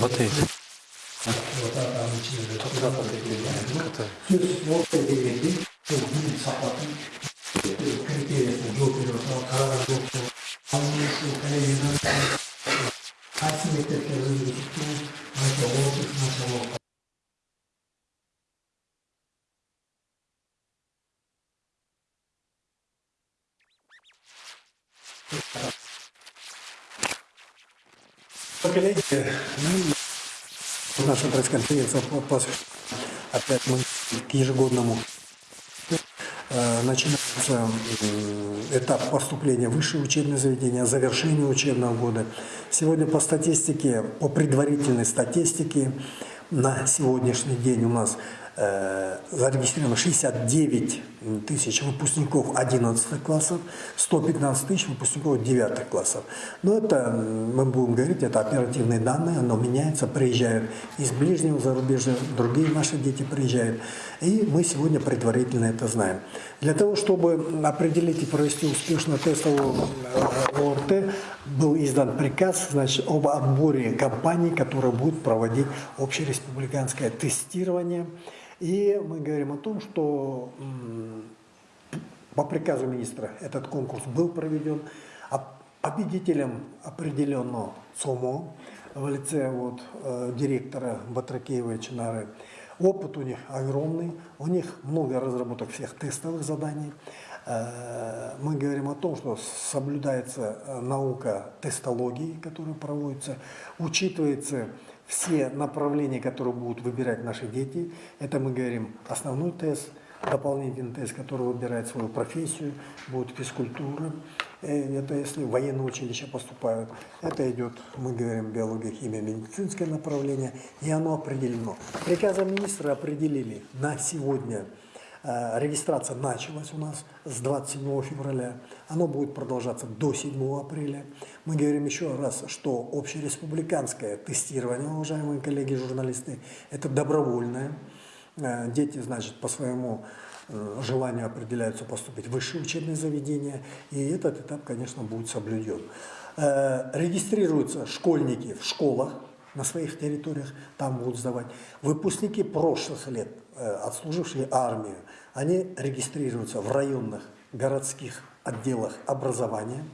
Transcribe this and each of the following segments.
Батарейка. Вот так там посвящена опять мы к ежегодному Э, начинается м, этап поступления в высшее учебное заведение, завершение учебного года. Сегодня по статистике, по предварительной статистике, на сегодняшний день у нас э, зарегистрировано 69 тысяч выпускников 11 классов, 115 тысяч выпускников 9 классов. Но это, мы будем говорить, это оперативные данные, оно меняется, приезжают из ближнего зарубежья, другие наши дети приезжают. И мы сегодня предварительно это знаем. Для того, чтобы определить и провести успешно тестовую э, ОРТ, был издан приказ значит, об отборе компаний, которые будут проводить общереспубликанское тестирование. И мы говорим о том, что по приказу министра этот конкурс был проведен. А победителем определено ЦОМО в лице вот, э, директора Батракеева и Чинары. Опыт у них огромный, у них много разработок всех тестовых заданий. Э, Мы говорим о том, что соблюдается э, наука тестологии, которая проводится, учитывается все направления, которые будут выбирать наши дети. Это мы говорим основной тест, дополнительный тест, который выбирает свою профессию, будет физкультура. Э, Это если в военное училище поступают. Это идет, мы говорим, биология, химия, медицинское направление. И оно определено. Приказом министра определили на сегодня Регистрация началась у нас с 27 февраля. Оно будет продолжаться до 7 апреля. Мы говорим еще раз, что общереспубликанское тестирование, уважаемые коллеги-журналисты, это добровольное. Э, Дети, значит, по своему э, желанию определяются поступить в высшее учебное заведение. И этот этап, конечно, будет соблюден. Э, Регистрируются школьники в школах, на своих территориях, там будут сдавать. Выпускники прошлых лет, э, отслужившие армию, они регистрируются в районных городских отделах образования.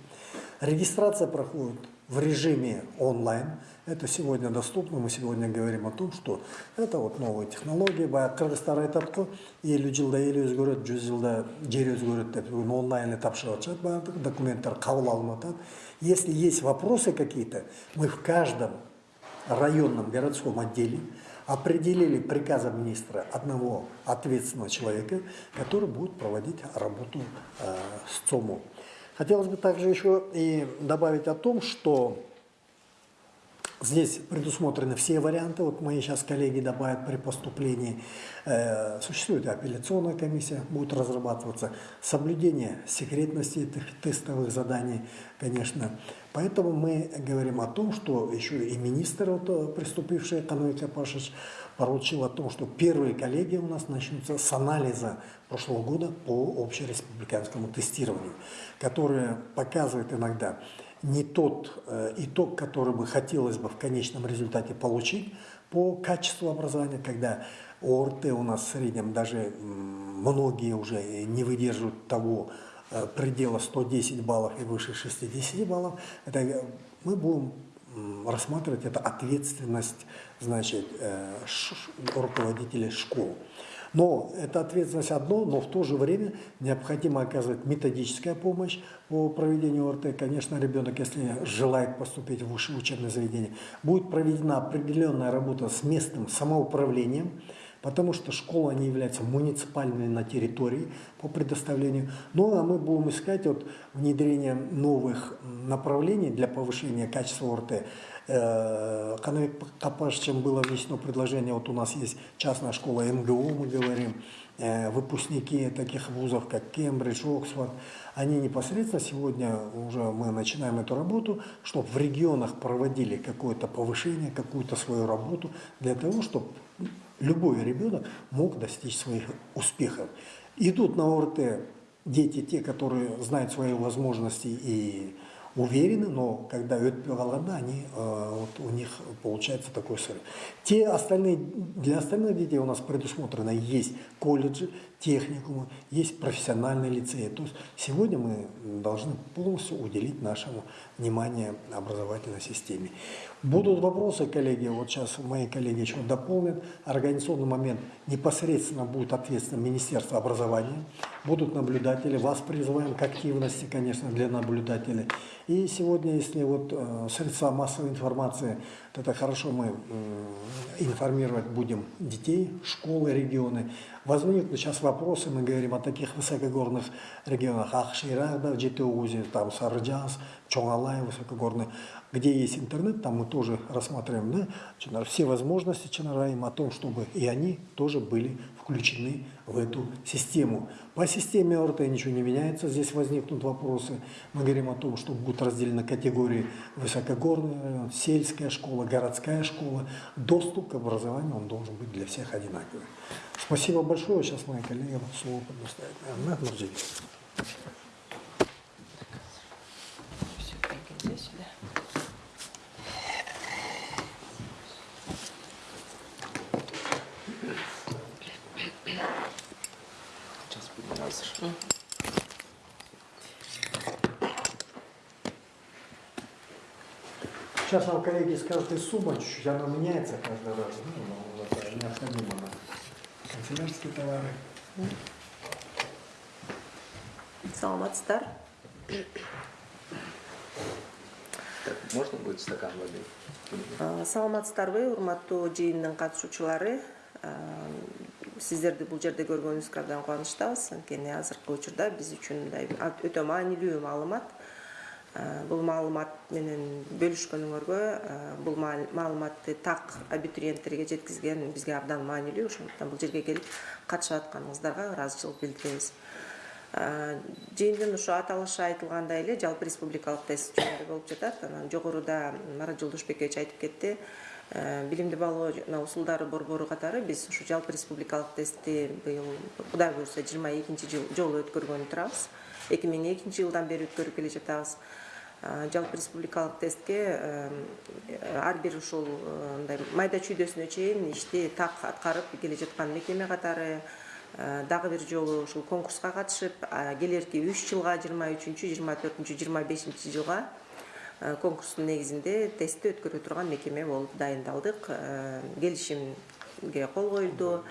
Регистрация проходит в режиме онлайн. Это сегодня доступно. Мы сегодня говорим о том, что это вот новые технологии. Баяғы Қырғызстар айтады ғой, елу жылда ел өзгереді, жүз жылда жер өзгереді деп. Бүгін онлайн этап шығып жатады барлық документтер қабыл алынып жатады. Если есть вопросы какие-то, мы в каждом районном городском отделе определили приказом министра одного ответственного человека, который будет проводить работу э, с ЦОМО. Хотелось бы также еще и добавить о том, что Здесь предусмотрены все варианты. Вот мои сейчас коллеги добавят при поступлении. Э, существует апелляционная комиссия, будет разрабатываться. Соблюдение секретности этих тестовых заданий, конечно. Поэтому мы говорим о том, что еще и министр, вот, э, приступивший, Кануй Капашич, поручил о том, что первые коллеги у нас начнутся с анализа прошлого года по общереспубликанскому тестированию, которое показывает иногда не тот э, итог, который бы хотелось бы в конечном результате получить по качеству образования, когда ОРТ у нас в среднем даже многие уже не выдерживают того предела 110 баллов и выше 60 баллов. Это э, мы будем рассматривать это ответственность значит, э, руководителей школ. Но это ответственность одно, но в то же время необходимо оказывать методическая помощь по проведению ОРТ. Конечно, ребенок, если желает поступить в высшее учебное заведение, будет проведена определенная работа с местным самоуправлением, потому что школы они являются муниципальными на территории по предоставлению. Ну а мы будем искать вот внедрение новых направлений для повышения качества ОРТ. Э, Канавик Капашичем было внесено предложение, вот у нас есть частная школа МГУ, мы говорим, э, выпускники таких вузов, как Кембридж, Оксфорд, они непосредственно сегодня уже мы начинаем эту работу, чтобы в регионах проводили какое-то повышение, какую-то свою работу, для того, чтобы любой ребенок мог достичь своих успехов. Идут на ОРТ дети, те, которые знают свои возможности и уверены, но когда қалғанда, они, э, вот у них получается такой срыв. Те остальные, для остальных детей у нас предусмотрено есть колледжи, техникумы, есть профессиональные лицеи. То есть сегодня мы должны полностью уделить нашему внимание образовательной системе. Будут вопросы, коллеги, вот сейчас мои коллеги еще дополнят. Организационный момент непосредственно будет ответственно Министерство образования. Будут наблюдатели, вас призываем к активности, конечно, для наблюдателей. И сегодня, если вот э, средства массовой информации, то это хорошо, мы информировать будем детей, школы, регионы. Возникнут сейчас вопросы, мы говорим о таких высокогорных регионах, Ахширах, да, Джитеузе, там Сарджас, Чонгалай, высокогорный, где есть интернет, там мы тоже рассматриваем да, все возможности Чанараим о том, чтобы и они тоже были включены в эту систему. По системе ОРТ ничего не меняется, здесь возникнут вопросы. Мы говорим о том, что будут разделены категории высокогорный район, сельская школа, городская школа. Доступ к образованию он должен быть для всех одинаковый. Спасибо большое. Сейчас мои коллеги слово предоставят. Наверное, Нурджи. Все, пойдем сюда. Сейчас азыр. Сейчас нам коллеги скажут, и сумма чуть-чуть, она меняется каждый раз. Ну, но это необходимо на канцелярские товары. саламатсыздар Так, можно будет стакан воды? Э, саламатсыздарбы урматтуу жыйындын катышуучулары Э, сиздерди бул жерде көргөнүбүзгө абдан кубанычтабыз. Анткени азыркы учурда биз үчүн мындай өтө маанилүү маалымат. Бул маалымат менен бөлүшкөнүңөргө бул маал- маалыматты так абитуриенттерге жеткизген бизге абдан маанилүү. Ошондуктан бул жерге келип катышып атканыңыздарга ыраазычылык билдиребиз. Жыйындын ушу аталышы айтылгандай эле жалпы республикалык тест болуп жатат. Анан жогоруда марат жолдошбекович айтып кетти билимди баалоо жана усулдары борбору катары биз ушу жалпы республикалык тестти быйыл кудай буюрса жыйырма экинчи жолу өткөргөнү турабыз. Эки миң экинчи жылдан бери өткөрүп келе жатабыз. Э, жалпы республикалык тестке э, ар бир ушул э, мындай майда чүйдөсүнө чейин ишти так аткарып келе жаткан мекеме катары э, дагы бир жолу ушул конкурска катышып келерки үч жылга жыйырма үчүнчү жыйырма төртүнчү жыйырма бешинчи жылга э, конкурстун негизинде тестти өткөрө турган мекеме болуп дайындалдык. Э, келишимге кол коюлду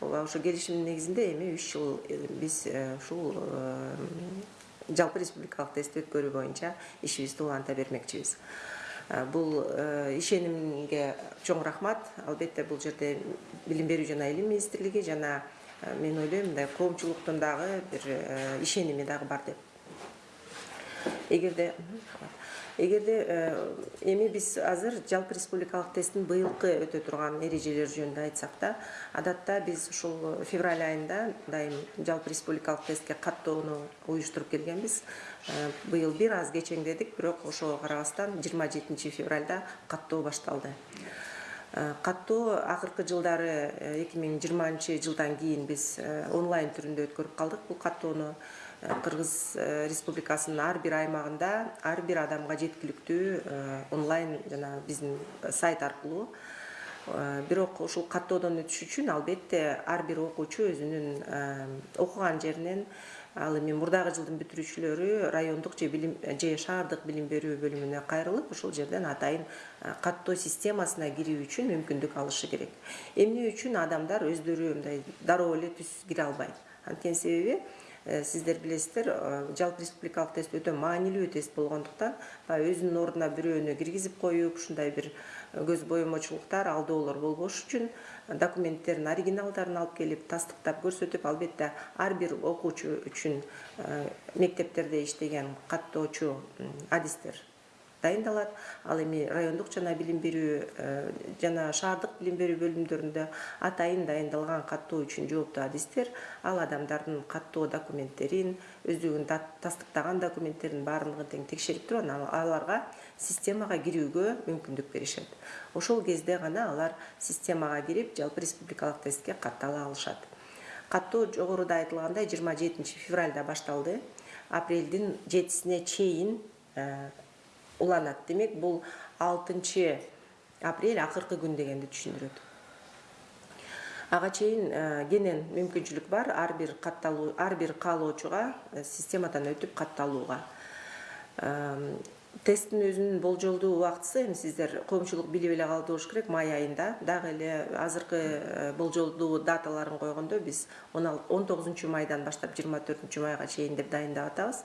ооба ошо келишимдин негизинде эми үч жыл э, биз э, ушул э, жалпы республикалык тестти өткөрүү боюнча ишибизди уланта бермекчибиз. Э, бул э, ишенимге чоң рахмат. Албетте бул жерде билим берүү жана илим министрлиги жана э, мен ойлойм мындай коомчулуктун дагы бир э, ишеними дагы бар деп эгерде эгерде э, эми биз азыр жалпы республикалык тесттин быйылкы өтө турган эрежелери жөнүндө айтсак да адатта биз ушул февраль айында дайым жалпы республикалык тестке каттоону уюштуруп келгенбиз. Э, быйыл бир аз кечеңдедик бирок ошого карабастан жыйырма жетинчи февралда каттоо башталды. Э, каттоо акыркы жылдары эки миң жыйырманчы жылдан кийин биз онлайн түрүндө өткөрүп калдык. Бул каттоону кыргыз э, республикасынын ар бир аймагында ар бир адамга жеткиликтүү э, онлайн жана биздин сайт аркылуу Э, бирок ушул каттоодон өтүш үчүн албетте ар бир окуучу өзүнүн э, окуган жеринен ал эми мурдагы жылдын бүтүрүүчүлөрү райондук же билим же шаардык билим берүү бөлүмүнө кайрылып ошол жерден атайын э, каттоо системасына кирүү үчүн мүмкүндүк алышы керек. Эмне үчүн адамдар өздөрү мындай дароо эле түз кире албайт? Анткени себеби э, сиздер билесиздер э, жалпы республикалык тест өтө маанилүү тест болгондуктан баягы өзүнүн ордуна бирөөнү киргизип коюп ушундай бир көз боемочулуктар алдоолор болбош үчүн документтердин оригиналдарын алып келип тастыктап көрсөтүп албетте ар бир окуучу үчүн э, мектептерде иштеген каттоочу адистер дайындалат. Ал эми райондук жана билим берүү э, жана шаардык билим берүү бөлүмдөрүндө атайын дайындалган каттоо үчүн жооптуу адистер ал адамдардын каттоо документтерин өздүгүнүн да- тастыктаган документтерин баардыгын тең текшерип туруп анан аларга системага кирүүгө мүмкүндүк беришет. Ошол кезде гана алар системага кирип жалпы республикалык тестке каттала алышат. Каттоо жогоруда айтылгандай жыйырма жетинчи февралда башталды. Апрелдин жетисине чейин э, уланат демек бул алтынчы апрель акыркы күн дегенди түшүндүрөт. Ага чейин э, кенен мүмкүнчүлүк бар. Ар бир катталуу ар бир каалоочуга э, системадан өтүп катталууга. Эм, тесттин өзүнүн болжолдуу убактысы эми сиздер коомчулук билип эле калды болуш керек май айында. Дагы эле азыркы э, болжолдуу даталарын койгондо биз он тогузунчу майдан баштап жыйырма төртүнчү майга чейин деп дайындап атабыз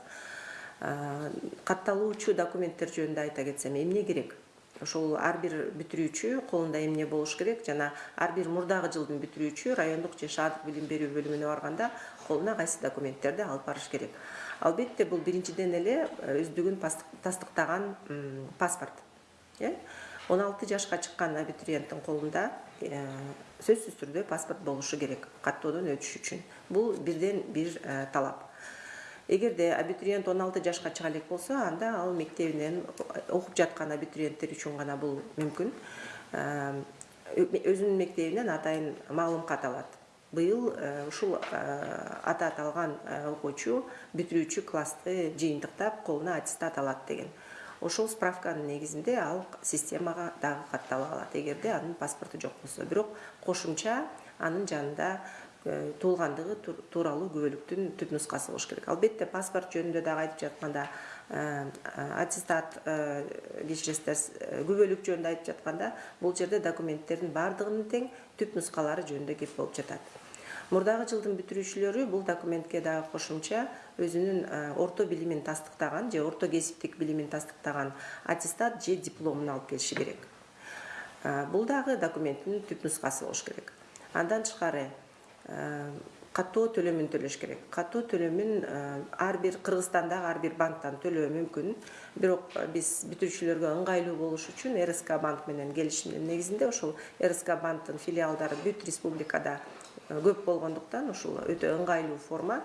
катталуучу документтер жөнүндө айта кетсем эмне керек? Ошол ар бир бүтүрүүчү колунда эмне болуш керек? Жана ар бир мурдагы жылдын бүтүрүүчү райондук же шаардык билим берүү бөлүмүнө барганда колуна кайсы документтерди алып барыш керек? Албетте бул биринчиден эле өздүгүн тастыктаган паспорт. Э? Он алты жашка чыккан абитуриенттин колунда сөзсүз түрдө паспорт болушу керек каттоодон өтүш үчүн. Бул бирден бир талап эгерде абитуриент он алты жашка чыга элек болсо анда ал мектебинен окуп жаткан абитуриенттер үчүн гана бул мүмкүн. Өзүнүн мектебинен атайын маалым кат алат. Быйыл ушул аты аталган окуучу бүтүрүүчү классты жыйынтыктап колуна аттестат алат деген. Ошол справканын негизинде ал системага дагы каттала алат. Эгерде анын паспорту жок болсо. Бирок кошумча анын жанында Э, туулгандыгы тууралуу күбөлүктүн түп нускасы болуш керек. Албетте паспорт жөнүндө дагы айтып жатканда э, аттестат э, кечиресиздер күбөлүк жөнүндө айтып жатканда бул жерде документтердин баардыгынын тең түп нускалары жөнүндө кеп болуп жатат. Мурдагы жылдын бүтүрүүчүлөрү бул документке дагы кошумча өзүнүн орто билимин тастыктаган же орто кесиптик билимин тастыктаган аттестат же дипломун алып келиши керек. Бул дагы документтин түп нускасы болуш керек. Андан тышкары каттоо төлөмүн төлөш керек. Каттоо төлөмүн ар бир кыргызстандагы ар бир банктан төлөө мүмкүн. Бирок биз бүтүрүүчүлөргө ыңгайлуу болуш үчүн рск банк менен келишимдин негизинде ошол рск банктын филиалдары бүт республикада көп болгондуктан ушул өтө ыңгайлуу форма.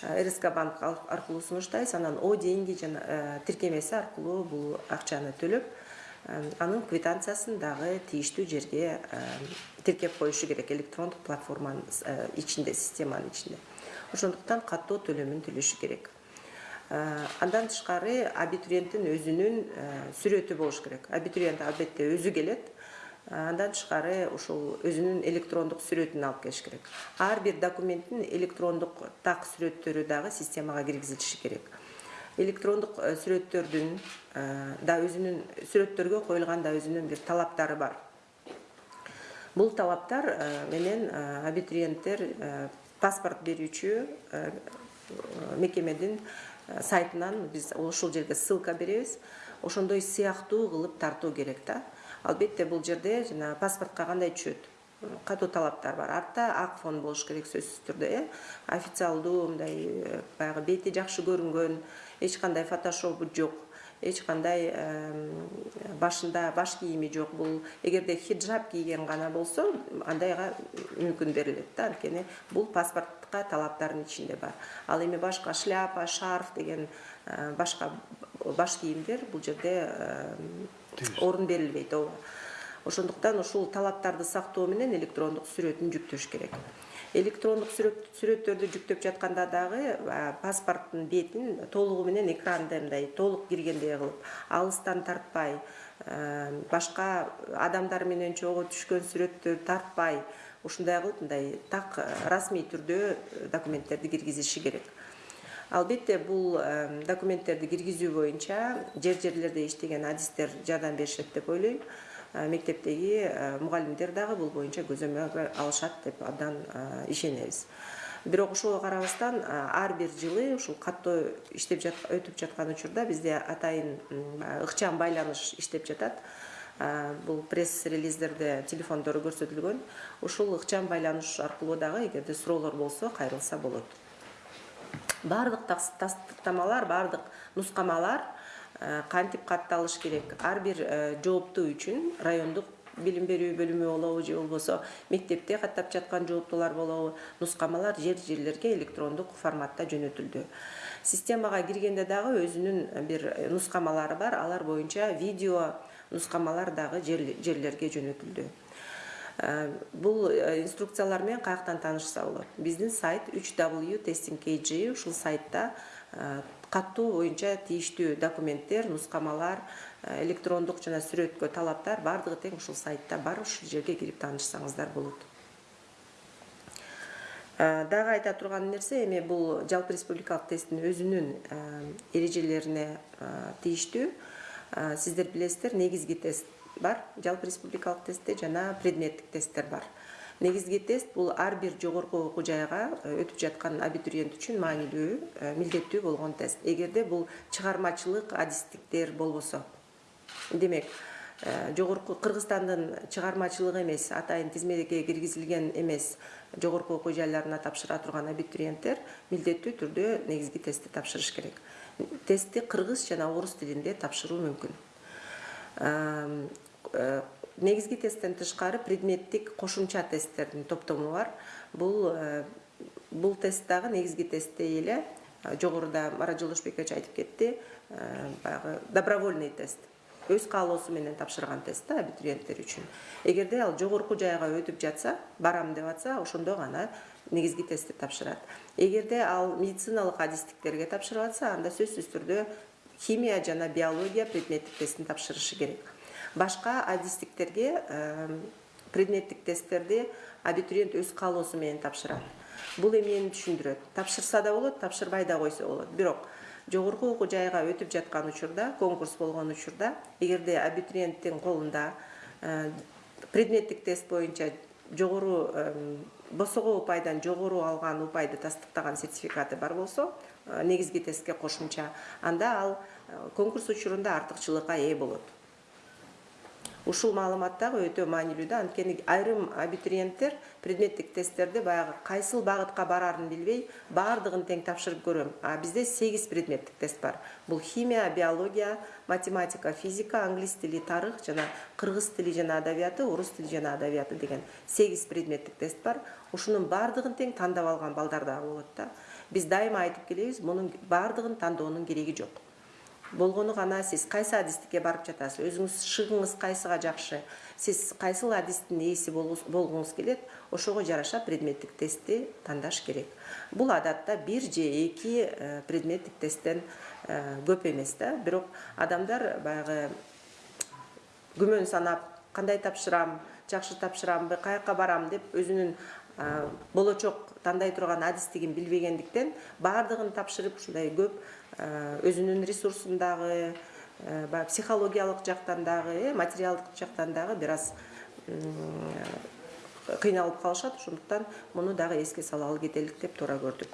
Рск банк аркылуу сунуштайбыз. Анан о деньги жана тиркемеси аркылуу бул акчаны төлөп анын квитанциясын дагы тийиштүү жерге тиркеп коюшу керек электрондук платформанын ичинде системанын ичинде. Ошондуктан каттоо төлөмүн төлөшү керек. Андан тышкары абитуриенттин өзүнүн сүрөтү болуш керек. Абитуриент албетте өзү келет. Андан тышкары ушул өзүнүн электрондук сүрөтүн алып келиш керек. Ар бир документтин электрондук так сүрөттөрү дагы системага киргизилиши керек электрондук сүрөттөрдүн да өзүнүн сүрөттөргө коюлган да өзүнүн бир талаптары бар. Бул талаптар менен абитуриенттер паспорт берүүчү мекемедин сайтынан биз ушул жерге ссылка беребиз. Ошондой сыяктуу кылып тартуу керек да. Албетте бул жерде жана паспортко кандай түшөт катуу талаптар бар. Артта ак фон болуш керек сөзсүз түрдө э. Официалдуу мындай баягы бети жакшы көрүнгөн эч кандай фотошопу жок эч кандай башында баш кийими жок. Бул эгерде хиджаб кийген гана болсо андайга мүмкүн берилет да. Анткени бул паспортко талаптардын ичинде бар. Ал эми башка шляпа шарф деген башка баш кийимдер бул жерде орун берилбейт ооба ошондуктан ушул талаптарды сактоо менен электрондук сүрөтүн жүктөш керек. Электрондук сүрөттөрдү жүктөп жатканда дагы паспорттун бетин толугу менен экранды мындай толук киргендей кылып алыстан тартпай башка адамдар менен чогуу түшкөн сүрөттөр тартпай ушундай кылып мындай так расмий түрдө документтерди киргизиши керек. Албетте бул документтерди киргизүү боюнча жер жерлерде иштеген адистер жардам беришет деп ойлойм мектептеги мугалимдер дагы бул боюнча көзөмөл алышат деп абдан ишенебиз. Бирок ошого карабастан ар бир жылы ушул каттоо иштеп өтүп жаткан учурда бизде атайын ыкчам байланыш иштеп жатат. Бул пресс релиздерде телефондору көрсөтүлгөн. Ушул ыкчам байланыш аркылуу дагы эгерде суроолор болсо кайрылса болот. Баардык тастыктамалар баардык нускамалар кантип катталыш керек? Ар бир жооптуу үчүн райондук билим берүү бөлүмү болобу же болбосо мектепте каттап жаткан жооптуулар болобу нускамалар жер жерлерге электрондук форматта жөнөтүлдү. Системага киргенде дагы өзүнүн бир нускамалары бар. Алар боюнча видео нускамалар дагы жерлерге жөнөтүлдү. Э, бул э, инструкциялар менен каяктан таанышса болот? Биздин сайт 3w testing kg ушул сайтта э, каттоо боюнча тийиштүү документтер нускамалар электрондук жана сүрөткө талаптар баардыгы тең ушул сайтта бар ушул жерге кирип таанышсаңыздар болот. Дагы айта турган нерсе эми бул жалпы республикалык тесттин өзүнүн эрежелерине тийиштүү. Сиздер билесиздер негизги тест бар жалпы республикалык тестте жана предметтик тесттер бар негизги тест бул ар бир жогорку окуу жайга өтүп жаткан абитуриент үчүн маанилүү милдеттүү болгон тест. Эгерде бул чыгармачылык адистиктер болбосо. Демек жогорку кыргызстандын чыгармачылыгы эмес атайын тизмеге киргизилген эмес жогорку окуу жайларына тапшыра турган абитуриенттер милдеттүү түрдө негизги тестти тапшырыш керек. Тестти кыргыз жана орус тилинде тапшыруу мүмкүн. Э, негизги тесттен тышкары предметтик кошумча тесттердин топтому бар. Бул э, бул тест дагы негизги тесттей эле э, жогоруда марат жолдошбекович айтып кетти баягы добровольный тест. Өз каалоосу менен тапшырган тест да абитуриенттер үчүн. Эгерде ал жогорку жайга өтүп жатса барам деп атса ошондо гана негизги тестти тапшырат. Эгерде ал медициналык адистиктерге тапшырып атса анда сөзсүз түрдө химия жана биология предметтик тестин тапшырышы керек башка адистиктерге предметтик тесттерди абитуриент өз каалоосу менен тапшырат. Бул эмнени түшүндүрөт. Тапшырса да болот тапшырбай да койсо болот. Бирок жогорку окуу жайга өтүп жаткан учурда конкурс болгон учурда эгерде абитуриенттин колунда предметтик тест боюнча жогору босого упайдан жогору алган упайды тастыктаган сертификаты бар болсо негизги тестке кошумча анда ал конкурс учурунда артыкчылыкка ээ болот ушул маалымат дагы өтө маанилүү да анткени айрым абитуриенттер предметтик тесттерди баягы кайсыл багытка бараарын билбей баардыгын тең тапшырып көрөм. А бизде сегиз предметтик тест бар. Бул химия биология математика физика англис тили тарых жана кыргыз тили жана адабияты орус тили жана адабияты деген сегиз предметтик тест бар. Ушунун баардыгын тең тандап алган балдар дагы болот да. Биз дайыма айтып келебиз мунун баардыгын тандоонун кереги жок. Болгону гана сиз кайсы адистикке барып жатасыз? Өзүңүз шыгыңыз кайсыга жакшы? Сиз кайсыл адистин ээси болгуңуз келет ошого жараша предметтик тестти тандаш керек. Бул адатта бир же эки э, предметтик тесттен э, көп эмес да. Бирок адамдар баягы күмөн санап кандай тапшырам жакшы тапшырамбы каяка барам? деп өзүнүн болочок тандай турган адистигин билбегендиктен баардыгын тапшырып ушундай көп өзүнүн ресурсун дагы баягы психологиялык жактан дагы э материалдык жактан дагы бир аз кыйналып калышат. Ошондуктан муну дагы эске салалы кетелик деп туура көрдүк.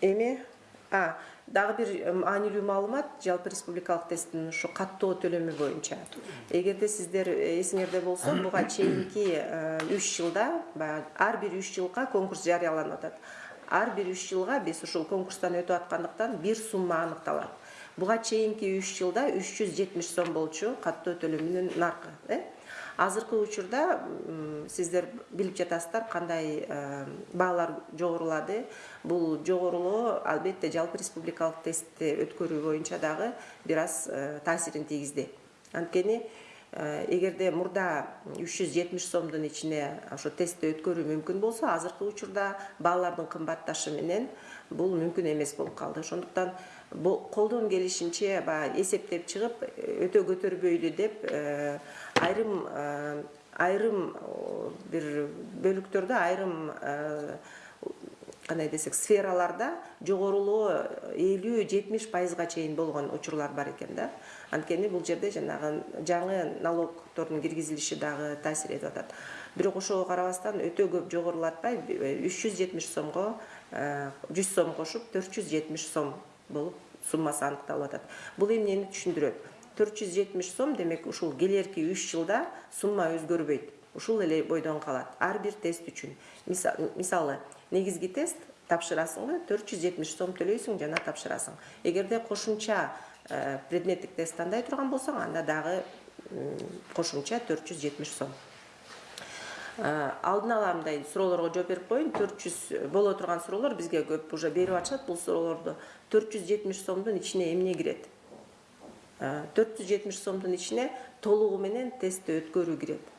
Эми дагы бир маанилүү маалымат жалпы республикалык тесттин ушу каттоо төлөмү боюнча. Эгерде сиздер эсиңерде болсо буга чейинки үч жылда баягы ар бир үч жылга конкурс жарыяланып атат ар бир үч жылга биз ушул конкурстан өтүп аткандыктан бир сумма аныкталат. Буга чейинки үч жылда үч жүз жетимиш сом болчу каттоо төлөмүнүн наркы э? Азыркы учурда сиздер билип жатасыздар кандай баалар жогорулады. Бул жогорулоо албетте жалпы республикалык тестти өткөрүү боюнча дагы бир аз таасирин тийгизди. Анткени Э, эгерде мурда үч жүз жетимиш сомдун ичине ошо тестти өткөрүү мүмкүн болсо азыркы учурда баалардын кымбатташы менен бул мүмкүн эмес болуп калды. Ошондуктан колдон келишинче баягы эсептеп чыгып өтө көтөрбөйлү деп э, айрым э, айрым бир бөлүктөрдө айрым кандай десек сфераларда жогорулоо элүү жетимиш пайызга чейин болгон учурлар бар экен да анткени бул жерде жанагы жаңы налогтордун киргизилиши дагы таасир этип атат. Бирок ошого карабастан өтө көп жогорулатпай үч жүз жетимиш сомго жүз сом кошуп төрт жүз жетимиш сом болуп суммасы аныкталып атат. Бул эмнени түшүндүрөт? Төрт жүз жетимиш сом демек ушул келерки үч жылда сумма өзгөрбөйт. Ушул эле бойдон калат. Ар бир тест үчүн. Мисалы негизги тест тапшырасыңбы төрт жүз жетимиш сом төлөйсүң жана тапшырасың. Эгерде кошумча Э, предметтик тест тандай турган болсоң анда дагы кошумча төрт жүз жетимиш сом. Э, алдын ала мындай суроолорго жооп берип коеюн. Төрт жүз боло турган суроолор бизге көп уже берип атышат. Бул суроолорду төрт жүз жетимиш сомдун ичине эмне кирет? Төрт жүз жетимиш сомдун ичине толугу менен тестти өткөрүү кирет.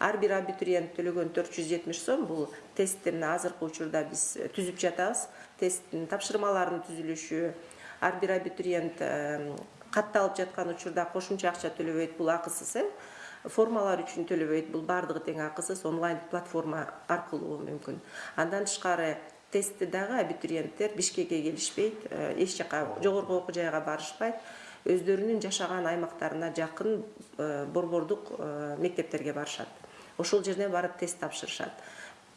Ар бир абитуриент төлөгөн төрт жүз жетимиш сом бул тестти мына азыркы учурда биз түзүп жатабыз. Тесттин тапшырмаларынын түзүлүшү ар бир абитуриент катталып жаткан учурда кошумча акча төлөбөйт бул акысыз э? Формалар үчүн төлөбөйт бул баардыгы тең акысыз онлайн платформа аркылуу мүмкүн. Андан тышкары тестти дагы абитуриенттер бишкекке келишпейт эч жака жогорку окуу жайга барышпайт. Өздөрүнүн жашаган аймактарына жакын борбордук мектептерге барышат. Ошол жерден барып тест тапшырышат.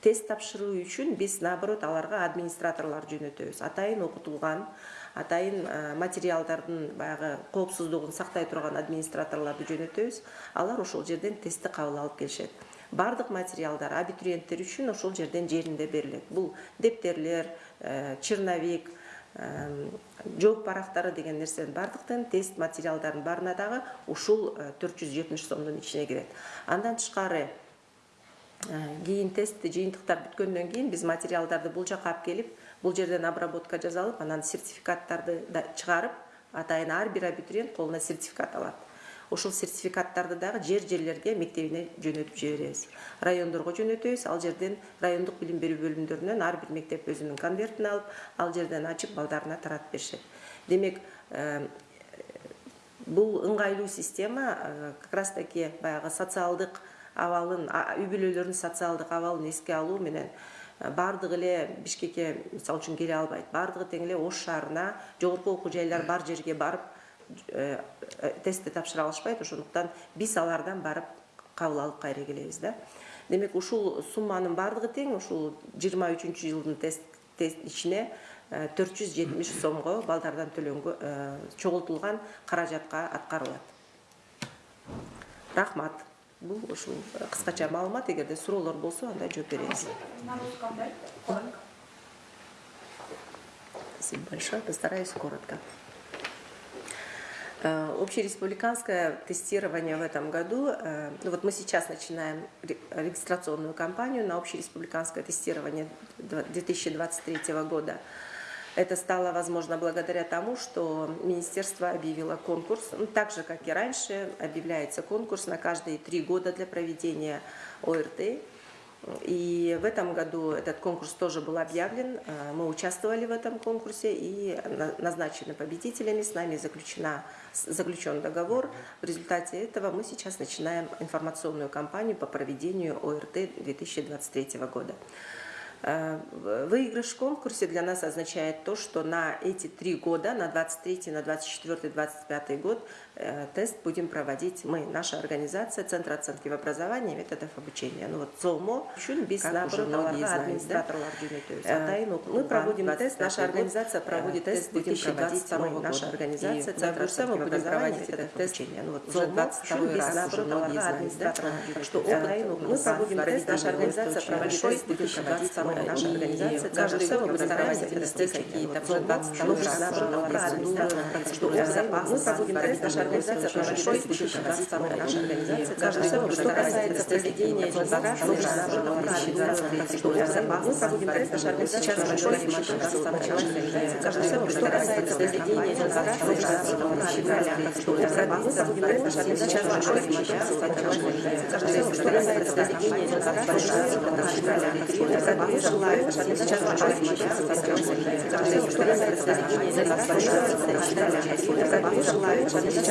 Тест тапшыруу үчүн биз наоборот аларга администраторлор жөнөтөбүз. Атайын окутулган атайын материалдардын баягы коопсуздугун сактай турган администраторлорду жөнөтөбүз. Алар ошол жерден тестти кабыл алып келишет. Баардык материалдар абитуриенттер үчүн ошол жерден жеринде берилет. Бул дептерлер черновик жооп барактары деген нерсенин баардыктын тест материалдарынын баарына дагы ушул төрт жүз жетимиш сомдун ичине кирет. Андан тышкары кийин тестти жыйынтыктар бүткөндөн кийин биз материалдарды бул жака алып келип бул жерден обработка жасалып анан сертификаттарды чыгарып атайын ар бир абитуриент колуна сертификат алат. Ошол сертификаттарды дагы жер жерлерге мектебине жөнөтүп жиберебиз. Райондорго жөнөтөбүз. Ал жерден райондук билим берүү бөлүмдөрүнөн ар бир мектеп өзүнүн конвертин алып ал жерден ачып балдарына таратып беришет. Демек бул ыңгайлуу система как раз таки баягы социалдык абалын үй бүлөлөрдүн социалдык абалын эске алуу менен баардыгы эле бишкекке мисалы үчүн келе албайт. Баардыгы тең эле ош шаарына жогорку окуу жайлар бар жерге барып тестти тапшыра алышпайт. Ошондуктан биз алардан барып кабыл алып кайра келебиз да. Демек ушул сумманын баардыгы тең ушул жыйырма үчүнчү жылдын тест ичине төрт жүз жетимиш сомго балдардан төлөнгө чогултулган каражатка аткарылат. Рахмат. Бул ушул кыскача маалымат эгерде суроолор болсо анда жооп беребиз спасибо большое. Постараюсь коротко. Общереспубликанское тестирование в этом году, ну вот мы сейчас начинаем регистрационную кампанию на общереспубликанское тестирование 2023 года. Это стало возможно благодаря тому, что министерство объявило конкурс, ну, так же, как и раньше, объявляется конкурс на каждые три года для проведения ОРТ. И в этом году этот конкурс тоже был объявлен. Э, мы участвовали в этом конкурсе и назначены победителями. С нами заключена, заключен договор. В результате этого мы сейчас начинаем информационную кампанию по проведению ОРТ 2023 года. Э, выигрыш в конкурсе для нас означает то, что на эти три года, на 23, на 24, 25 год, тест будем проводить мы, наша организация, Центр оценки в образовании, методов обучения. Ну вот ЦОМО, без наоборот, администраторлар э, Мы проводим тест, наша организация проводит тест 2022 года. Наша организация, Центр оценки в образовании, методов обучения. Ну вот ЦОМО, без наоборот, администраторлар что мы проводим тест, наша организация проводит тест 2022 наша организация каждый год мы стараемся ввести какие-то новые процедуры, что мы проводим тест, наша организация большой наша организация каждый год, что касается проведения демонстрации, что мы проводим тест, наша организация сейчас большой каждый год, что касается проведения демонстрации, что мы проводим тест, наша организация сейчас большой каждый год, что касается проведения демонстрации, что мы желаю сейчас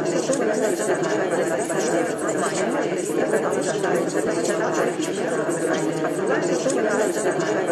Thank you.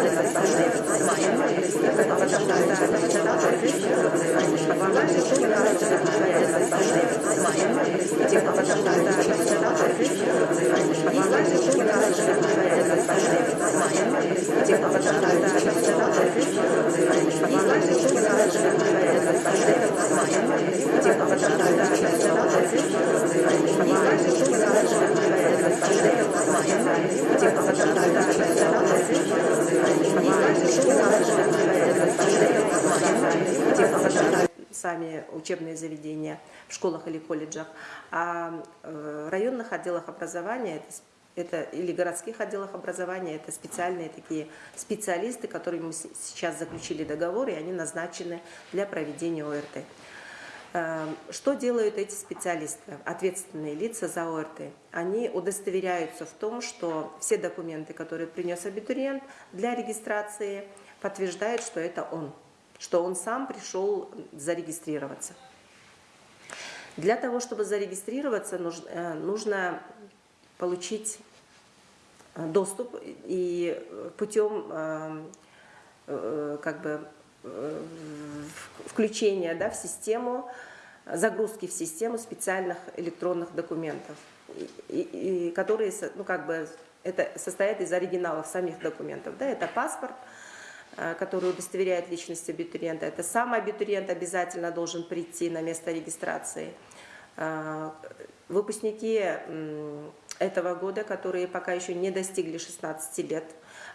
Сами учебные заведения в школах или колледжах, а э, районных отделах образования это или городских отделах образования, это специальные такие специалисты, которые мы сейчас заключили договор, и они назначены для проведения ОРТ. Э, Что делают эти специалисты, ответственные лица за ОРТ? Они удостоверяются в том, что все документы, которые принес абитуриент для регистрации, подтверждают, что это он, что он сам пришел зарегистрироваться. Для того, чтобы зарегистрироваться, э, нужно получить э, доступ и э, путем как бы включения да, в систему, загрузки в систему специальных электронных документов, и- и- которые ну, как бы, это состоят из оригиналов самих документов. Да, это паспорт, который удостоверяет личность абитуриента. Это сам абитуриент обязательно должен прийти на место регистрации. Э, Выпускники этого года, которые пока еще не достигли 16 лет,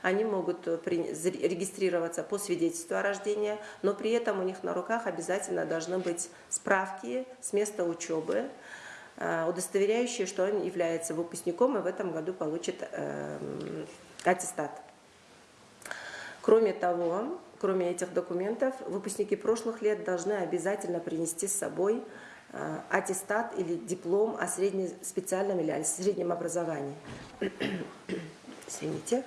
они могут э, регистрироваться по свидетельству о рождении, но при этом у них на руках обязательно должны быть справки с места учебы, э, удостоверяющие, что он является выпускником и в этом году получит э, аттестат. Кроме того, кроме этих документов, выпускники прошлых лет должны обязательно принести с собой э, аттестат или диплом о средне- специальном или о среднем образовании. Извините.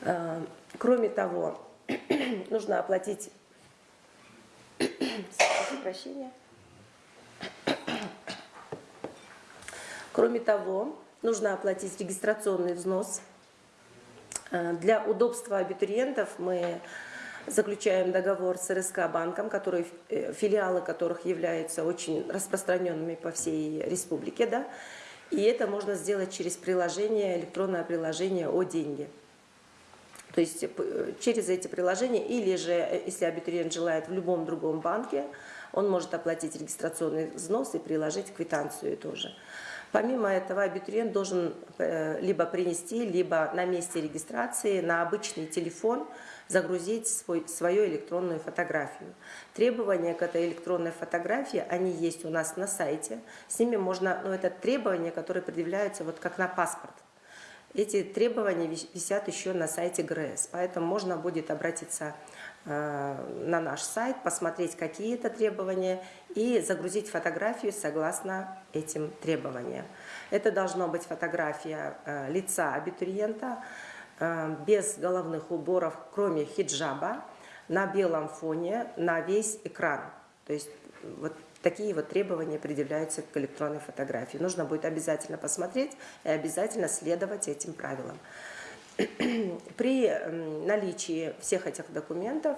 Э, Кроме того, нужно оплатить... Прощения. Кроме того, нужно оплатить регистрационный взнос. Э, Для удобства абитуриентов мы заключаем договор с РСК банком, который, э, филиалы которых являются очень распространенными по всей республике. Да? И это можно сделать через приложение, электронное приложение о деньги. То есть э, через эти приложения, или же, если абитуриент желает в любом другом банке, он может оплатить регистрационный взнос и приложить квитанцию тоже. Помимо этого, абитуриент должен э, либо принести, либо на месте регистрации на обычный телефон загрузить свой, свою электронную фотографию. Требования к этой электронной фотографии, они есть у нас на сайте. С ними можно, ну это требования, которые предъявляются вот как на паспорт. Эти требования вис- висят еще на сайте ГРЭС, поэтому можно будет обратиться э, на наш сайт, посмотреть, какие это требования и загрузить фотографию согласно этим требованиям. Это должна быть фотография э, лица абитуриента э, без головных уборов, кроме хиджаба, на белом фоне, на весь экран. То есть вот такие вот требования предъявляются к электронной фотографии. Нужно будет обязательно посмотреть и обязательно следовать этим правилам. При м, наличии всех этих документов,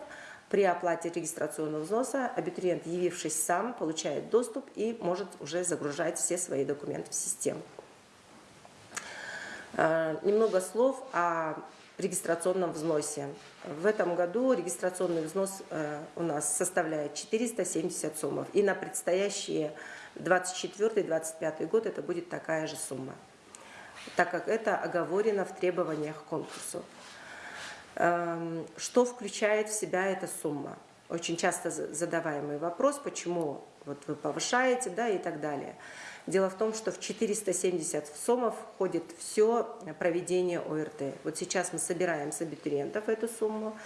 при оплате регистрационного взноса, абитуриент, явившись сам, получает доступ и может уже загружать все свои документы в систему. Э, Немного слов о регистрационном взносе. В этом году регистрационный взнос э, у нас составляет 470 суммов. И на предстоящие 24-25 год это будет такая же сумма, так как это оговорено в требованиях к конкурсу. Эм, Что включает в себя эта сумма? Очень часто за- задаваемый вопрос, почему вот вы повышаете да, и так далее. Дело в том, что в 470 сомов входит все проведение ОРТ. Вот сейчас мы собираем с абитуриентов эту сумму,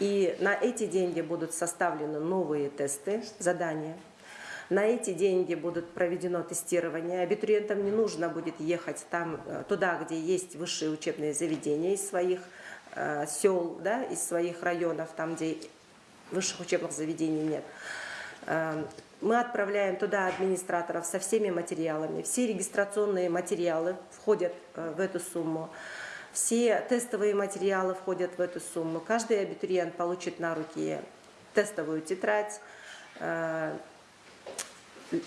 и на эти деньги будут составлены новые тесты, задания. На эти деньги будут проведено тестирование. Абитуриентам не нужно будет ехать там, э, туда, где есть высшие учебные заведения из своих э, сел, да, из своих районов, там, где высших учебных заведений нет. Э, Мы отправляем туда администраторов со всеми материалами. Все регистрационные материалы входят э, в эту сумму. Все тестовые материалы входят в эту сумму. Каждый абитуриент получит на руки тестовую тетрадь, э,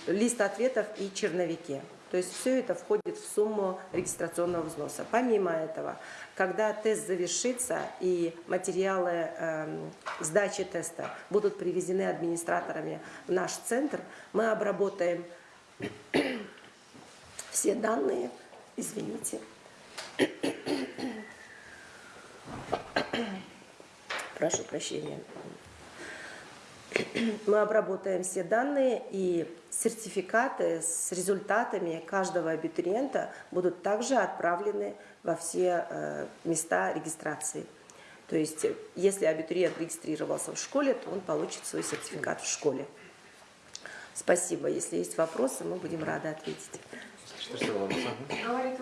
лист ответов и черновики. То есть все это входит в сумму регистрационного взноса. Помимо этого, когда тест завершится и материалы эм, сдачи теста будут привезены администраторами в наш центр, мы обработаем все данные, извините, Прошу прощения. Мы обработаем все данные, и сертификаты с результатами каждого абитуриента будут также отправлены во все э, места регистрации. То есть, если абитуриент регистрировался в школе, то он получит свой сертификат в школе. Спасибо. Если есть вопросы, мы будем рады ответить. Говорит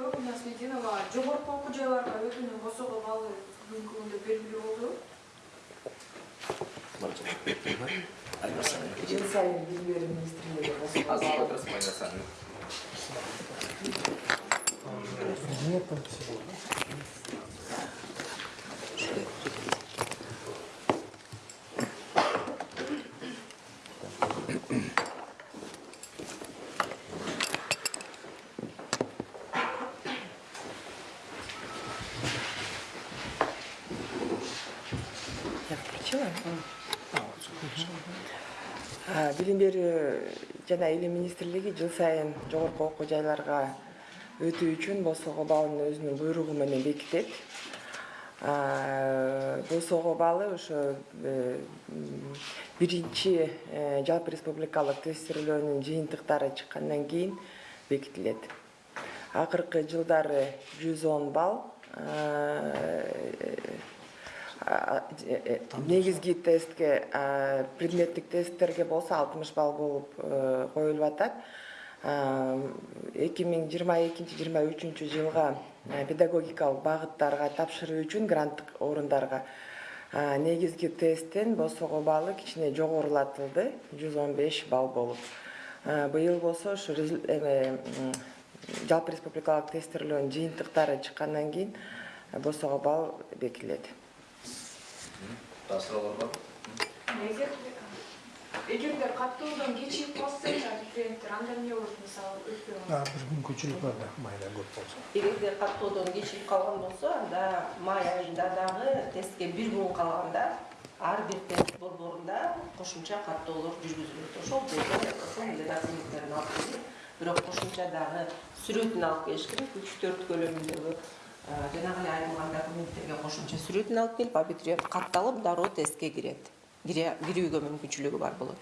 мүмкүндүгү белгилүү болду. Мартин. Мгм. Айнаса. Жыл сайын билим берүү министрлиги жана илим министрлиги жыл сайын жогорку окуу жайларга өтүү үчүн босого баллын өзүнүн буйругу менен бекитет. Босого баллы ошо э, биринчи э, жалпы республикалык тестирлөөнүн жыйынтыктары чыккандан кийин бекитилет. Акыркы жылдары жүз он балл негизги тестке предметтик тесттерге болсо алтымыш балл болуп э, коюлуп атат. Эки миң жыйырма экинчи жыйырма үчүнчү жылга э, педагогикалык багыттарга тапшыруу үчүн гранттык орундарга негизги тесттин босого баллы кичине жогорулатылды. Жүз он беш балл болуп. Быйыл болсо ушу резу- эме, жалпы республикалык тестирлөөнүн жыйынтыктары чыккандан кийин э, босого балл бекитилет жасыралар бар. Егерде қатты одан кешігіп қалса клиенттер анда не болады? Мысалы өтпей қалса бір күн көшіріп бар майда көп болса. Егерде қатты одан кешігіп қалған болса анда май айында дағы тестке бір күн қалғанда ар бир тест борборунда кошумча каттоолор жүргүзүлөт ошол жерде ошол разметтерин алып келип бирок кошумча дагы сүрөтүн алып келиш керек үч төрт болады. Жанагы эле айрылган документтерге кошумча сүрөтүн алып келип абитуриент катталып дароо тестке кирет. Кире- кирүүгө мүмкүнчүлүгү бар болот.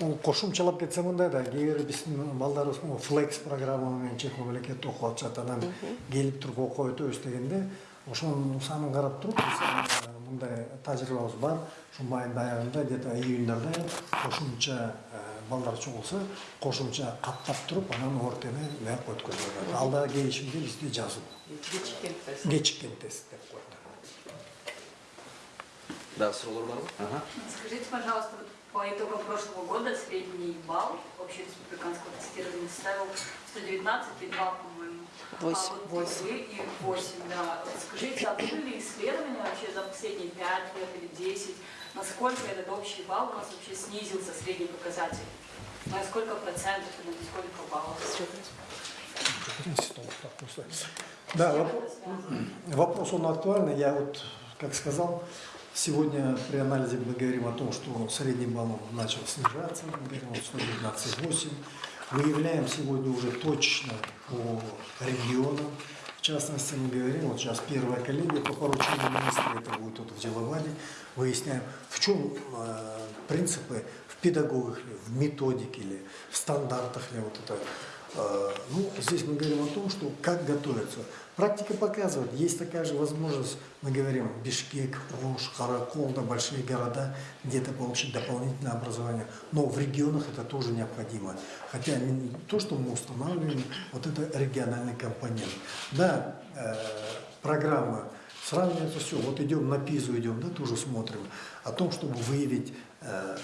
Ол кошумчалап кетсе мындай да кээ бир биздин балдарыбыз флекс программа менен чет мамлекетте окуп атышат анан келип туруп окуп өтөбүз дегенде ошонун санын карап туруп биз э, мындай тажрыйбабыз бар. Ушу майдын аягында где то июньдарда кошумча э, балдар чогулса кошумча каттап туруп анан ортени мыяка өткөзүлөт ал дагы келишимде бизде жазуу кечиккен тест кечиккен тест деп коет var mı? Aha. Скажите, пожалуйста, вот по итогам прошлого года средний балл общереспубликанского тестирования составил 119,2, по-моему. Восемь. А вот вы и 8, да. Скажите, а были ли исследования вообще за последние 5 лет или 10, насколько этот общий балл у нас вообще снизился, средний показатель? На сколько процентов и на сколько баллов? Да, воп- вопрос он актуальный. Я вот, как сказал, сегодня при анализе мы говорим о том, что средний балл начал снижаться, мы говорим о 119,8. Выявляем сегодня уже точно по регионам. Частности, мы говорим, вот сейчас первая коллегия по поручению министра, это будет вот в Деловаде, выясняем, в чем э, принципы в педагогах ли, в методике ли, в стандартах ли вот это Э, Ну, здесь мы говорим о том, что как готовиться. Практика показывает, есть такая же возможность, мы говорим, Бишкек, Ош, Каракол, да, большие города, где-то получить дополнительное образование. Но в регионах это тоже необходимо. Хотя то, что мы устанавливаем, вот это региональный компонент. Да, э, программа сравнивается все. Вот идем на ПИЗу, идем, да, тоже смотрим. О том, чтобы выявить э,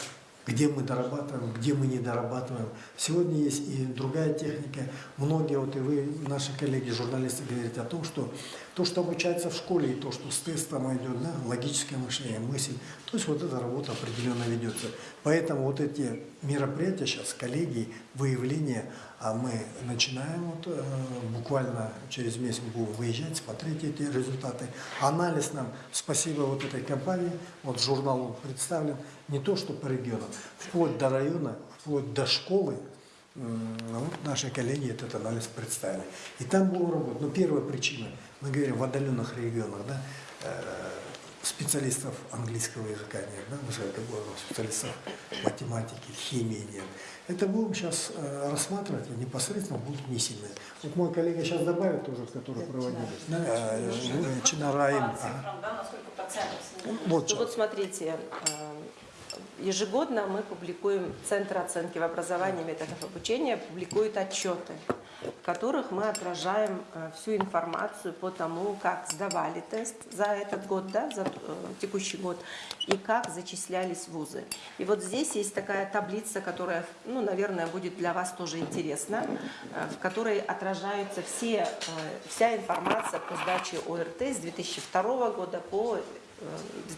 где мы дорабатываем, где мы не дорабатываем. Сегодня есть и другая техника. Многие, вот и вы, наши коллеги, журналисты, говорите о том, что то, что обучается в школе, и то, что с тестом идет, да, логическое мышление, мысль, то есть вот эта работа определенно ведется. Поэтому вот эти мероприятия сейчас, коллеги, выявление, а мы начинаем вот, э, буквально через месяц будем выезжать, смотреть эти результаты. Анализ нам, спасибо вот этой компании, вот журнал представлен, не то что по регионам, вплоть до района, вплоть до школы, вот наши коллеги этот анализ представили. И там будем работать. Но первая причина, мы говорим в отдаленных регионах, да, э, специалистов английского языка нет, да, высокоговорных специалистов математики, химии нет. Это будем сейчас э, рассматривать, и непосредственно будут внесены. Вот мой коллега сейчас добавит тоже, которые проводились. Да, э, Чинараим. Вот вот смотрите, э, ежегодно мы публикуем, Центр оценки в образовании методов обучения публикует отчеты, которых мы отражаем э, всю информацию по тому, как сдавали тест за этот год, да, за э, текущий год, и как зачислялись вузы. И вот здесь есть такая таблица, которая, ну, наверное, будет для вас тоже интересна, э, в которой отражаются все, вся информация по сдаче ОРТ с 2002 года по э,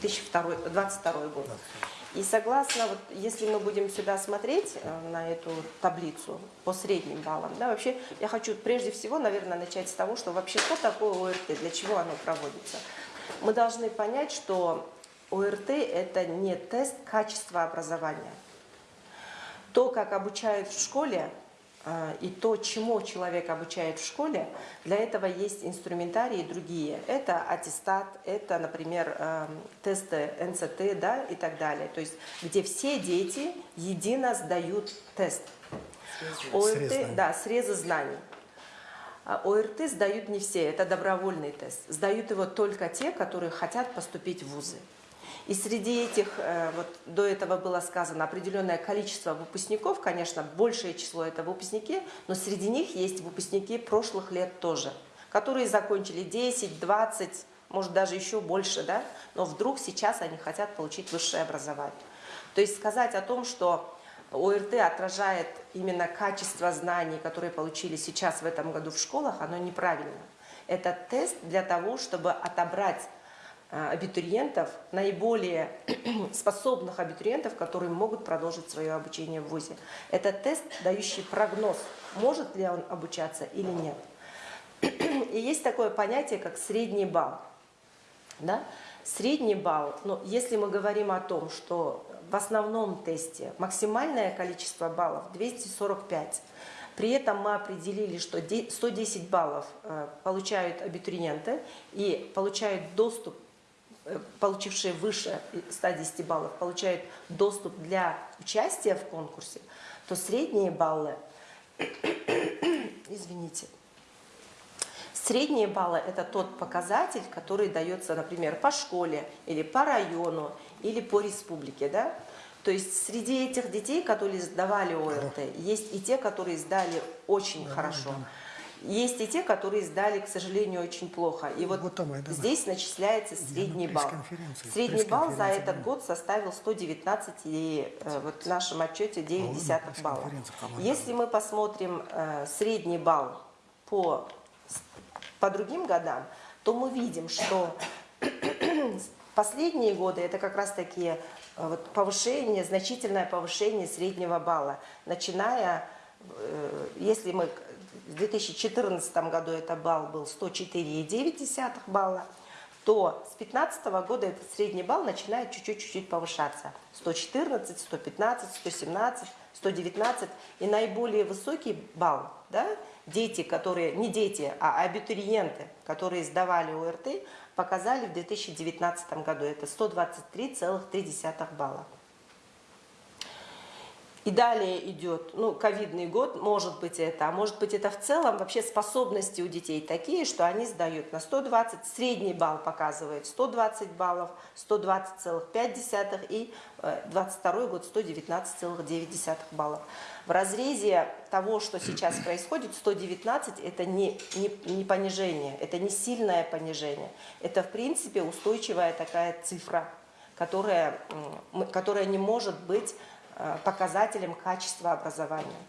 2022 год. И согласно, вот, если мы будем сюда смотреть э, на эту таблицу по средним баллам, да, вообще я хочу прежде всего, наверное, начать с того, что вообще что такое ОРТ, для чего оно проводится. Мы должны понять, что ОРТ – это не тест качества образования. То, как обучают в школе, и то, чему человек обучает в школе, для этого есть инструментарии другие. Это аттестат, это, например, эм, тесты НЦТ да, и так далее. То есть, где все дети едино сдают тест. Срез. ОРТ, да, срезы знаний. А ОРТ сдают не все, это добровольный тест. Сдают его только те, которые хотят поступить в вузы. И среди этих, э, вот до этого было сказано, определенное количество выпускников, конечно, большее число это выпускники, но среди них есть выпускники прошлых лет тоже, которые закончили 10, 20, может даже еще больше, да, но вдруг сейчас они хотят получить высшее образование. То есть сказать о том, что ОРТ отражает именно качество знаний, которые получили сейчас в этом году в школах, оно неправильно. Это тест для того, чтобы отобрать абитуриентов, наиболее способных абитуриентов, которые могут продолжить свое обучение в ВУЗе. Это тест, дающий прогноз, может ли он обучаться или нет. И есть такое понятие, как средний балл. Да? Средний балл, ну, если мы говорим о том, что в основном тесте максимальное количество баллов 245, при этом мы определили, что де- 110 баллов э, получают абитуриенты и получают доступ, получившие выше 110 баллов, получают доступ для участия в конкурсе, то средние баллы, извините, Средние баллы – это тот показатель, который дается, например, по школе, или по району, или по республике. Да? То есть среди этих детей, которые сдавали ОРТ, есть и те, которые сдали очень хорошо. Есть и те, которые сдали, к сожалению, очень плохо. И вот, Вот там, здесь начисляется средний балл. Средний балл за этот год составил 119 и э, вот в нашем отчете 9 А, десятых балла. Если мы посмотрим э, средний балл по, по другим годам, то мы видим, что последние годы это как раз такие э, вот повышение, значительное повышение среднего балла, начиная, э, если мы в 2014 году это балл был 104,9 балла, то с 2015 года этот средний балл начинает чуть-чуть-чуть повышаться. 114, 115, 117, 119. И наиболее высокий балл, да, дети, которые, не дети, а абитуриенты, которые сдавали ОРТ, показали в 2019 году. Это 123,3 балла. И далее идет, ну, ковидный год, может быть это, а может быть это в целом вообще способности у детей такие, что они сдают на 120, средний балл показывает 120 баллов, 120,5 и э, 22 год 119,9 баллов. В разрезе того, что сейчас происходит, 119 это не, не, не понижение, это не сильное понижение, это в принципе устойчивая такая цифра, которая, которая не может быть э, показателем качества образования.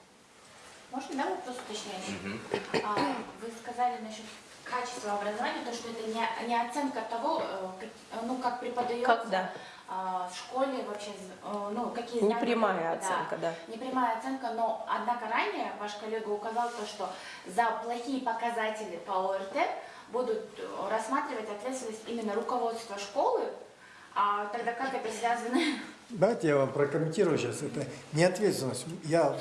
Можно, да, вопрос уточняющий? А, Вы сказали насчет качества образования, то, что это не, не оценка того, э, ну, как преподается Как, да. а, в школе вообще, э, ну, какие знания. Непрямая да. оценка, да. Непрямая оценка, но, однако, ранее ваш коллега указал то, что за плохие показатели по ОРТ будут э, рассматривать ответственность именно руководства школы, а тогда как это связано? Давайте я вам прокомментирую сейчас. Это не ответственность. Я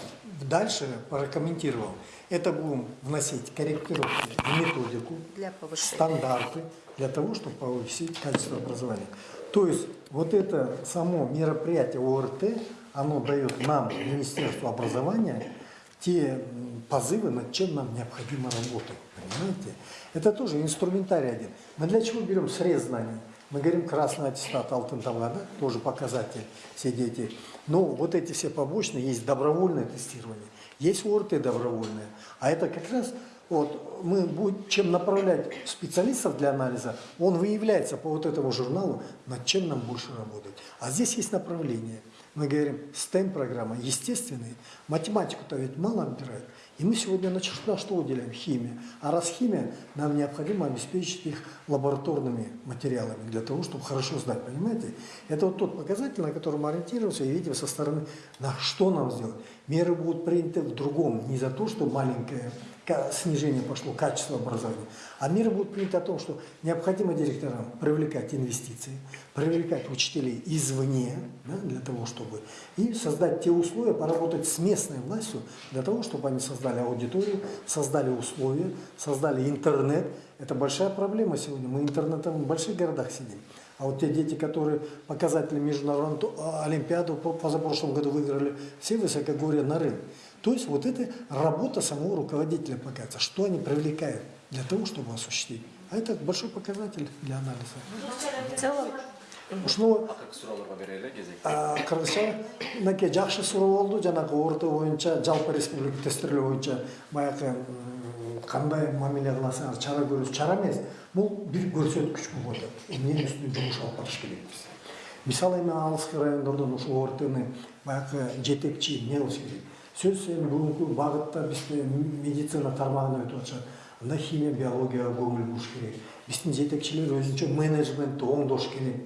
дальше прокомментировал. это будем вносить корректировки в методику, Для повышения. стандарты для того, чтобы повысить качество образования. То есть вот это само мероприятие ОРТ, оно дает нам, Министерству образования, те позывы, над чем нам необходимо работать. Понимаете? Это тоже инструментарий один. Мы для чего берем срез знаний? Мы говорим красный аттестат Алтын Талга, да? тоже показатель, все дети. Но вот эти все побочные, есть добровольное тестирование, есть ОРТ добровольное. А это как раз вот мы будем, чем направлять специалистов для анализа, он выявляется по вот этому журналу, над чем нам больше работать. А здесь есть направление. Мы говорим, STEM-программа, естественные. Математику-то ведь мало отбирают. И мы сегодня на на что уделяем? Химия. А раз химия, нам необходимо обеспечить их лабораторными материалами для того, чтобы хорошо знать, понимаете? Это вот тот показатель, на который мы ориентируемся и видим со стороны, на что нам сделать. Меры будут приняты в другом, не за то, что маленькое ка- снижение пошло качества образования, а меры будут приняты о том, что необходимо директорам привлекать инвестиции, привлекать учителей извне, да, для того, чтобы и создать те условия, поработать с местной властью, для того, чтобы они создали аудиторию, создали условия, создали интернет. Это большая проблема сегодня. Мы интернетом в больших городах сидим. А вот те дети, которые показатели международной олимпиаду по- позапрошлом году выиграли, все высокогорья на рынке. То есть вот это работа самого руководителя показывается, что они привлекают для того, чтобы осуществить. А это большой показатель для анализа. В целом, Ушну кезек? кыргызча мынакей жакшы суроо болду жанагы орто боюнча жалпы республика тестирлөө боюнча баягы м, кандай мамиле кыласыңар чара көрүүсүз чара эмес бул бир көрсөткүч болуп атат эмненин үстүнө жумуш алып барыш керекпиз мисалы эми алыскы райондордон ушул ортны баягы жетекчи эмне кылыш керек сөз енді бүгінгі бағытта бізде медицина тармағына өтіп жатса мына химия биологияға көңіл бұрыш керек біздің жетекшілер өзінше менеджментті оңдош керек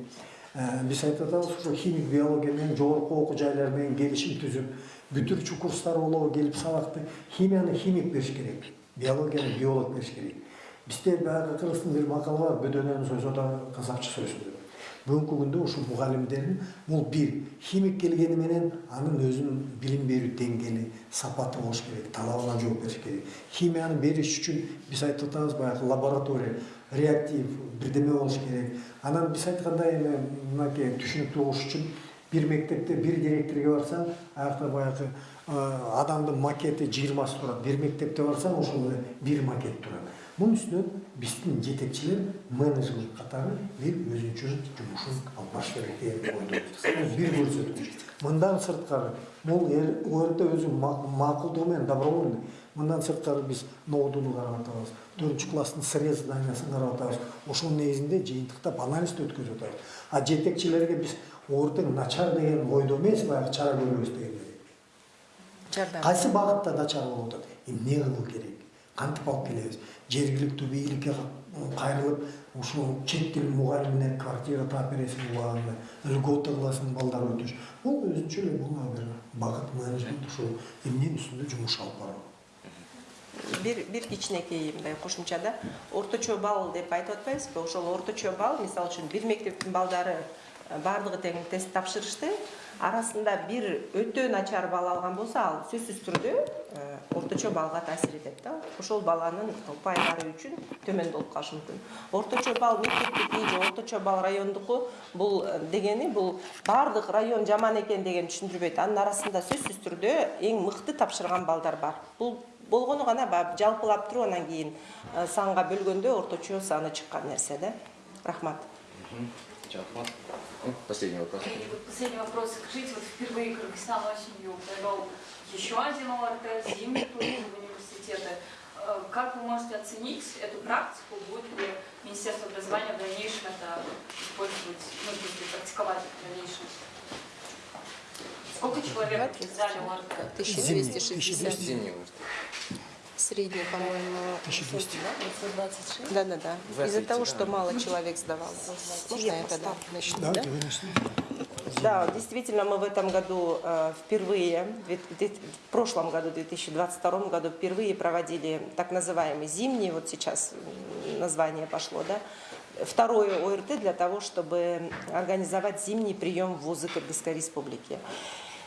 ә, біз айтып атабыз ошо химик биологиямен жогорку окуу жайлары менен келишим түзүп бүтүрчү курстар болобу келип сабакты химияны химик бериш керек биологияны биолог бериш керек бизде баягы кыргыздын бир макалы бар бөдөнөнүн сөзү да қазақша сөзү деп бүгүнкү күндө ушул мугалимдердин бул бир химик келгени менен анын өзүнүн билим берүү деңгээли сапаты болуш керек талабына жооп бериш керек. Химияны бериш үчүн биз айтып атабыз баягы лаборатория реактив бирдеме болуш керек. Анан биз айткандай эми мынакей түшүнүктүү болуш үчүн бир мектепте бир директорге барсаң аякта баягы адамдын макети жыйырмасы турат бир мектепте барсаң ошол эле бир макет турат мунун үстүнөн биздин жетекчилер менеджмент катары бир өзүнчө жумушун алып барыш керек деген ойдобуз Бул бир көрсөткүч мындан сырткары бул орт өзү макулдугу менен добровольный. Мындан сырткары биз ноудуну карап атабыз төртүнчү класстын срез зданиясын карап атабыз. Ошонун негизинде жыйынтыктап анализди өткөзүп атабыз. А жетекчилерге биз ортең начар деген ойдо эмес баягы чара көрөбүз дегендей. Кайсы багытта начар болуп атат? Эмне кылуу керек? Кантип алып келебиз жергиликтүү бийликке кайрылып ушул чет тил мугалимине квартира таап бересиң убагында льгота кыласың балдар өтүш бул өзүнчө эле бул бир багыт менеджмент ушул эмненин үстүндө жумуш алып баруу бир бир кичинекей мындай кошумчада орточо балл деп айтып атпайбызбы? Ошол орточо балл мисалы үчүн бир мектептин балдары баардыгы тең тест тапшырышты. Арасында бир өтө начар балл алган болсо ал сөзсүз түрдө э, орточо баллга таасир этет да. Ошол баланын упайлары үчүн төмөн болуп калышы мүмкүн. Орточо балл мектептики же орточо балл райондуку бул э, дегени бул баардык район жаман экен деген түшүндүрбөйт. Анын арасында сөзсүз түрдө эң мыкты тапшырган балдар бар. Бул болгону гана баягы жалпылап туруп анан кийин э, санга бөлгөндө орточо саны чыккан нерсе да. Рахмат. Жакмат. Ну, Последний вопрос. И вот последний вопрос. Скажите, вот впервые Кыргызстан осенью провел еще один ОРТ, зимний турнир в университеты. Э, Как вы можете оценить эту практику? Будет ли Министерство образования в дальнейшем это использовать, ну, то есть практиковать в дальнейшем? Сколько человек сдали ОРТ? 1260 Зимний выезд. Средний по-моему 1200. да да да из-за того да. что мало человек сдавал можно я тогда начну да? Да, действительно, мы в этом году э, впервые, в прошлом году, в 2022 году, впервые проводили так называемый зимний, вот сейчас название пошло, да, второе ОРТ для того, чтобы организовать зимний прием в вузы Кыргызской Республики.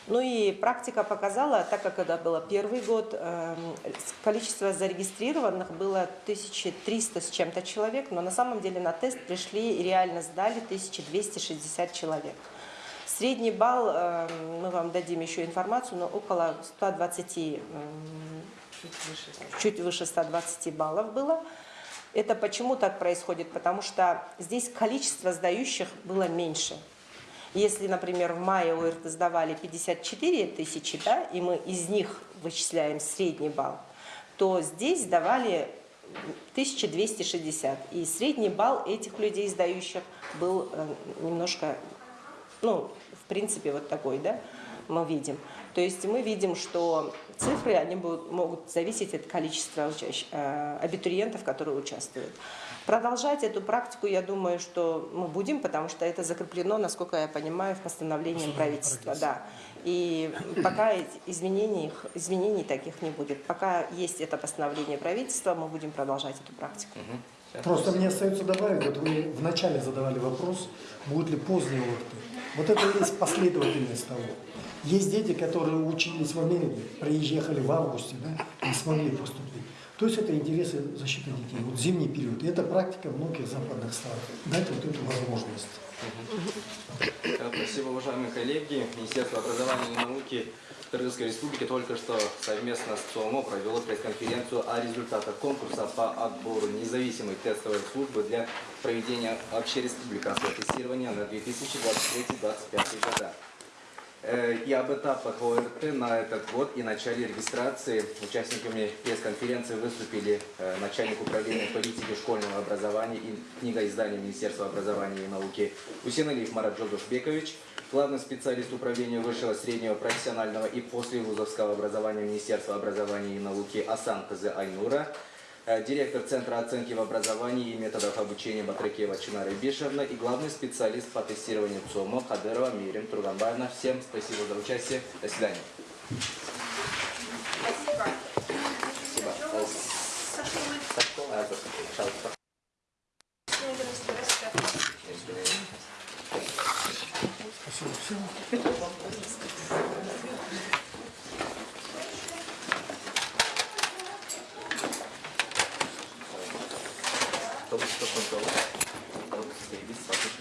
Ну и практика показала, так как это было первый год, эм, количество зарегистрированных было 1300 с чем-то человек, но на самом деле на тест пришли и реально сдали 1260 человек. Средний балл, эм, мы вам дадим еще информацию, но около 120, эм, чуть выше 120 баллов было. Это почему так происходит? Потому что здесь количество сдающих было меньше. Если, например, в мае ОРТ сдавали 54 тысячи, да, и мы из них вычисляем средний балл, то здесь сдавали 1260. И средний балл этих людей, сдающих, был э, немножко, ну, в принципе, вот такой, да, мы видим. То есть мы видим, что цифры, они будут, могут зависеть от количества э, абитуриентов, которые участвуют. Продолжать эту практику, я думаю, что мы будем, потому что это закреплено, насколько я понимаю, в постановлении правительства. Да. И пока изменений, изменений таких не будет. Пока есть это постановление правительства, мы будем продолжать эту практику. Просто мне остается добавить, вот вы вначале задавали вопрос, будет ли поздний ОРТ. Вот это и есть последовательность того. Есть дети, которые учились в Америке, приехали в августе, да, не смогли поступить. То есть это интересы защиты детей. Вот зимний период. И это практика многих западных стран. Дать вот эту возможность. Да, Спасибо, уважаемые коллеги. Министерство образования и науки Кыргызской Республики только что совместно с ЦОМО провело пресс-конференцию о результатах конкурса по отбору независимой тестовой службы для проведения общереспубликанского тестирования на 2023-2025 года. Э, И об этапах ОРТ на этот год и начале регистрации. Участниками пресс-конференции выступили э, начальник управления политики школьного образования и книгоиздания Министерства образования и науки Усеналиев Марат Джогушбекович, главный специалист управления высшего среднего профессионального и послевузовского образования Министерства образования и науки Асан Кызы Айнура, э, директор Центра оценки в образовании и методов обучения Батрыкеева Чинара Бишевна и главный специалист по тестированию ЦОМО Кадырова Мирим Турганбаевна. Всем спасибо за участие. До свидания. Спасибо. А, пожалуйста. Кто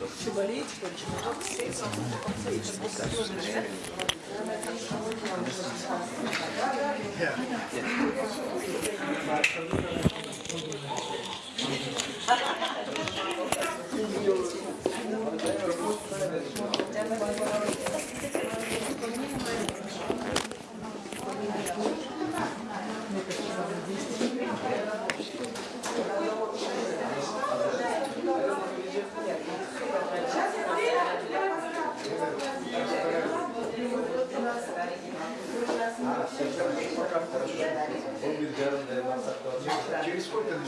следить, смотри, Tinha escolhido